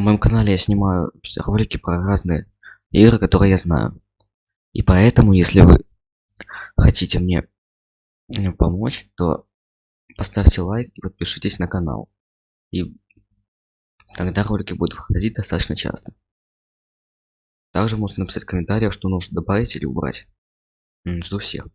на моем канале я снимаю ролики про разные игры которые я знаю. И поэтому если вы хотите мне э, помочь то поставьте лайк и подпишитесь на канал. И тогда ролики будут выходить достаточно часто. Также можете написать в комментариях что нужно добавить или убрать. Жду всех.